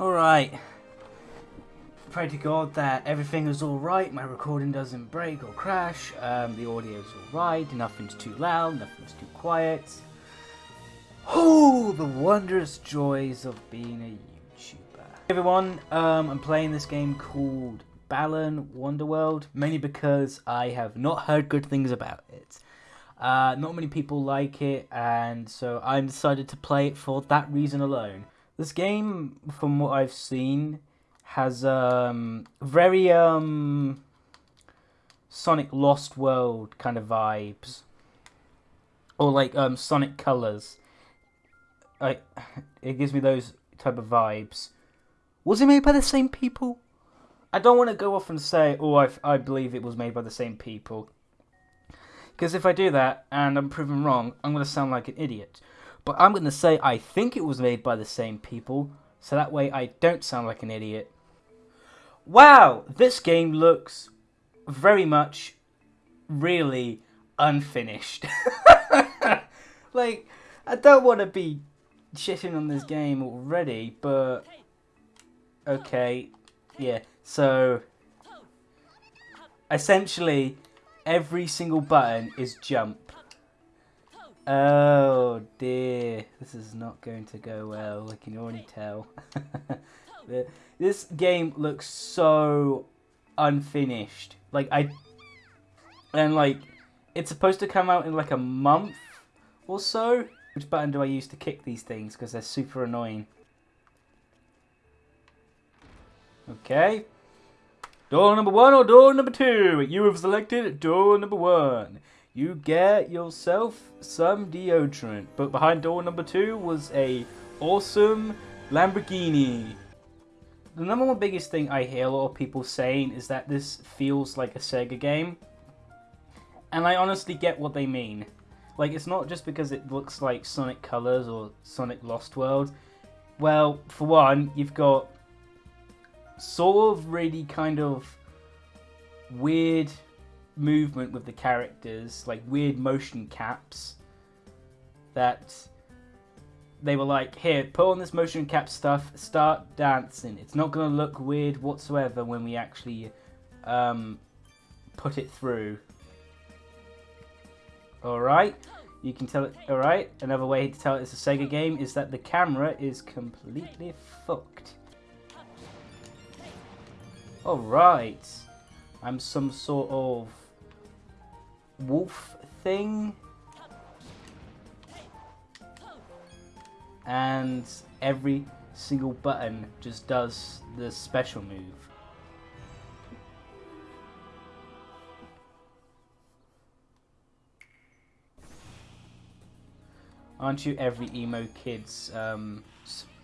Alright. Pray to God that everything is alright, my recording doesn't break or crash, um, the audio is alright, nothing's too loud, nothing's too quiet. Oh, the wondrous joys of being a YouTuber. Hey everyone, um, I'm playing this game called Balan Wonderworld, mainly because I have not heard good things about it. Uh, not many people like it, and so I'm decided to play it for that reason alone. This game, from what I've seen, has um, very um, Sonic Lost World kind of vibes, or like um, Sonic Colors. I, it gives me those type of vibes. Was it made by the same people? I don't want to go off and say, oh, I, I believe it was made by the same people. Because if I do that and I'm proven wrong, I'm going to sound like an idiot. But I'm going to say I think it was made by the same people, so that way I don't sound like an idiot. Wow, this game looks very much really unfinished. like, I don't want to be shitting on this game already, but okay, yeah. So essentially, every single button is jump. Oh dear, this is not going to go well. I can already tell. this game looks so unfinished. Like I, and like it's supposed to come out in like a month or so. Which button do I use to kick these things? Because they're super annoying. Okay. Door number one or door number two? You have selected door number one. You get yourself some deodorant. But behind door number two was a awesome Lamborghini. The number one biggest thing I hear a lot of people saying is that this feels like a Sega game. And I honestly get what they mean. Like, it's not just because it looks like Sonic Colors or Sonic Lost World. Well, for one, you've got sort of really kind of weird movement with the characters, like weird motion caps that they were like, here, put on this motion cap stuff, start dancing. It's not going to look weird whatsoever when we actually um, put it through. Alright, you can tell it, alright, another way to tell it's a Sega game is that the camera is completely fucked. Alright, I'm some sort of wolf thing. And every single button just does the special move. Aren't you every emo kid's um,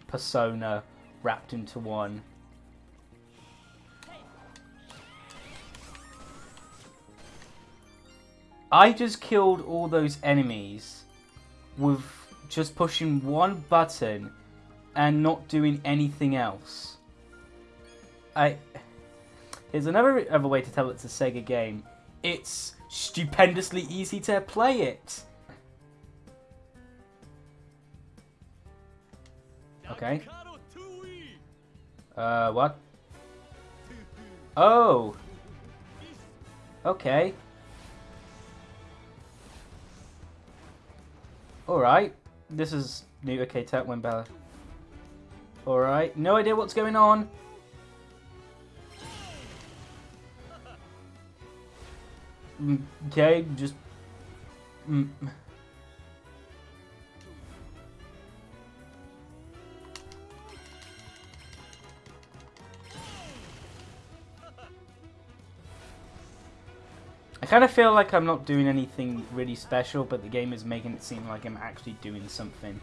persona wrapped into one? I just killed all those enemies with just pushing one button and not doing anything else. I Here's another other way to tell it's a Sega game. It's stupendously easy to play it. Okay. Uh, what? Oh. Okay. Alright. This is new. Okay, tap when Bella. Alright. No idea what's going on. Mm, okay, just... Mm. I kind of feel like I'm not doing anything really special, but the game is making it seem like I'm actually doing something.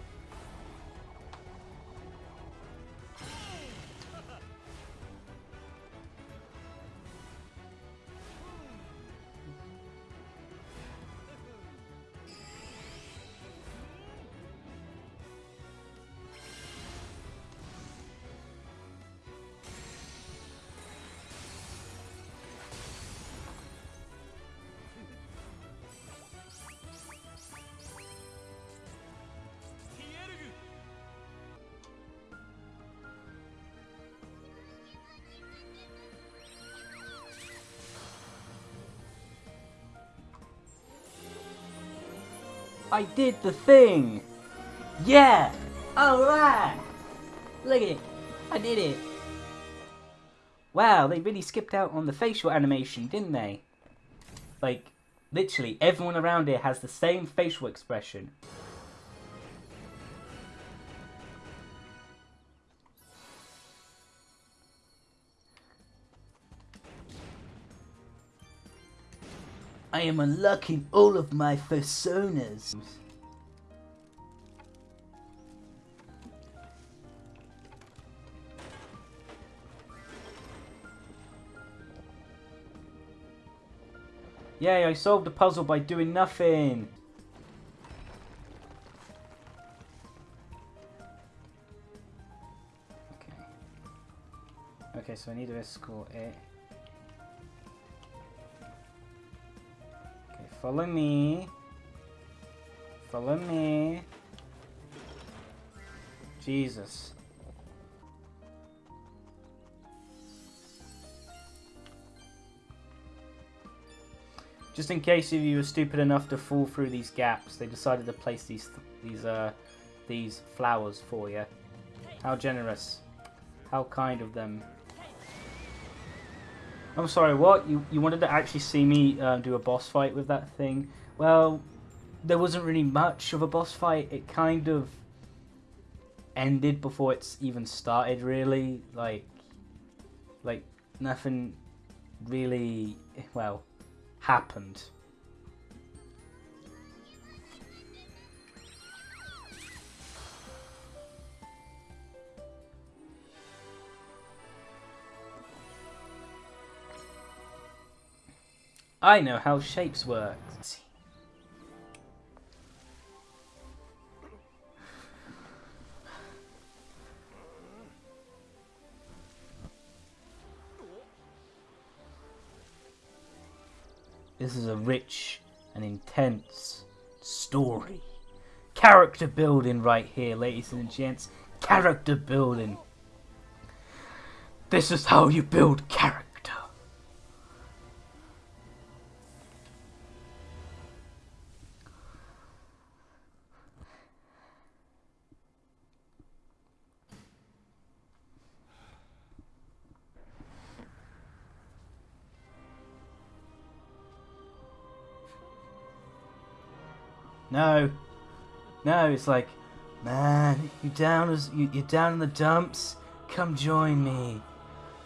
I did the thing! Yeah! Alright! Look at it! I did it! Wow, they really skipped out on the facial animation, didn't they? Like, literally, everyone around here has the same facial expression. I am unlocking all of my personas. Yay, I solved the puzzle by doing nothing. Okay. Okay, so I need to escort it. Follow me. Follow me. Jesus. Just in case if you were stupid enough to fall through these gaps, they decided to place these these uh these flowers for you. How generous. How kind of them. I'm sorry, what? You you wanted to actually see me uh, do a boss fight with that thing? Well, there wasn't really much of a boss fight. It kind of ended before it's even started, really. Like, like nothing really. Well, happened. I know how shapes work. This is a rich and intense story. Character building right here, ladies and gents. Character building. This is how you build character. No. No, it's like, man, you down as you, you're down in the dumps. Come join me.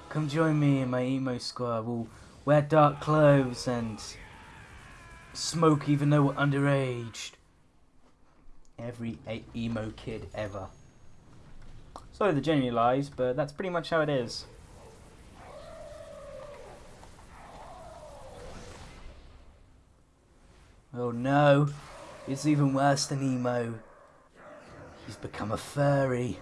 Come join me in my emo squad. We'll wear dark clothes and smoke even though we're underage. Every emo kid ever. Sorry the genuine lies, but that's pretty much how it is. Oh no. It's even worse than emo. He's become a furry.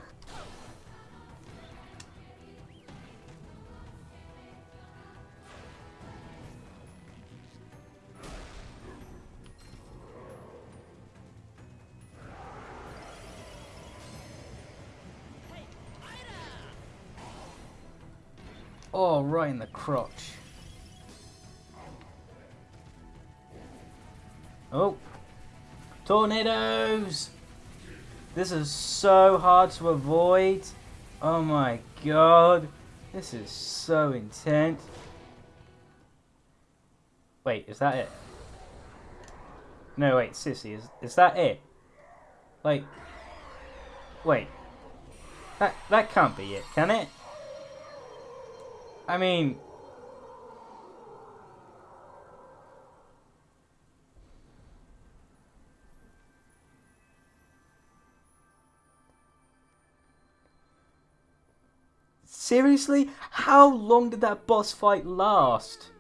Oh, right in the crotch. Oh, Tornadoes! This is so hard to avoid. Oh my god. This is so intense. Wait, is that it? No, wait, Sissy, is, is that it? Like, wait. That, that can't be it, can it? I mean, Seriously? How long did that boss fight last?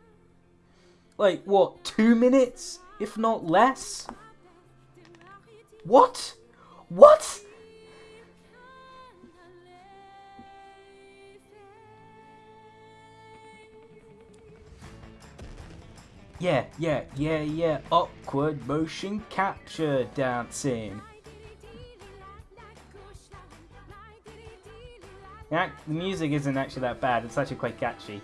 Like, what, two minutes? If not less? What? What? Yeah, yeah, yeah, yeah. Awkward motion capture dancing. The, the music isn't actually that bad, it's actually quite catchy.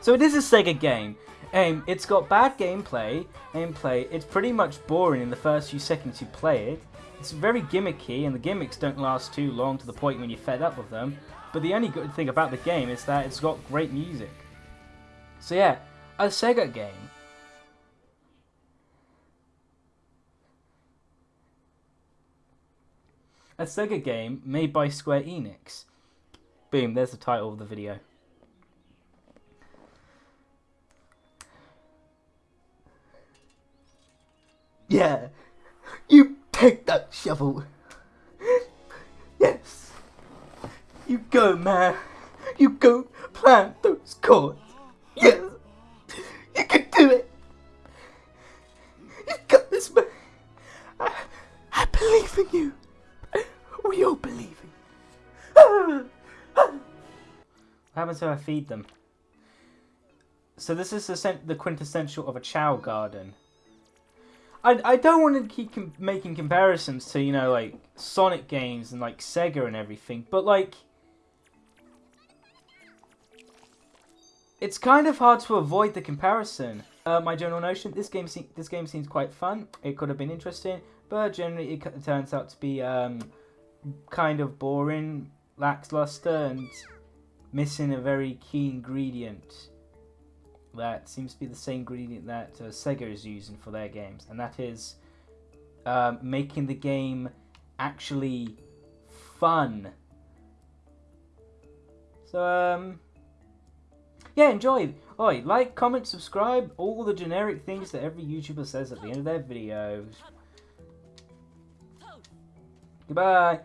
So it is a Sega game. Um, it's got bad gameplay, gameplay. It's pretty much boring in the first few seconds you play it. It's very gimmicky, and the gimmicks don't last too long to the point when you're fed up with them. But the only good thing about the game is that it's got great music. So yeah, a Sega game. A Sega game made by Square Enix. Boom, there's the title of the video. Yeah, you take that shovel. Yes. You go, man. You go plant those cords. Yes. You can do it. Happens if I feed them? So this is the, the quintessential of a Chao garden. I, I don't want to keep com making comparisons to, you know, like, Sonic games and, like, Sega and everything, but, like... It's kind of hard to avoid the comparison. Uh, my general notion, this game this game seems quite fun. It could have been interesting, but generally it turns out to be um, kind of boring, lackluster, and missing a very key ingredient that seems to be the same ingredient that uh, Sega is using for their games, and that is um, making the game actually fun. So, um, yeah, enjoy. Oi, like, comment, subscribe, all the generic things that every YouTuber says at the end of their videos. Goodbye.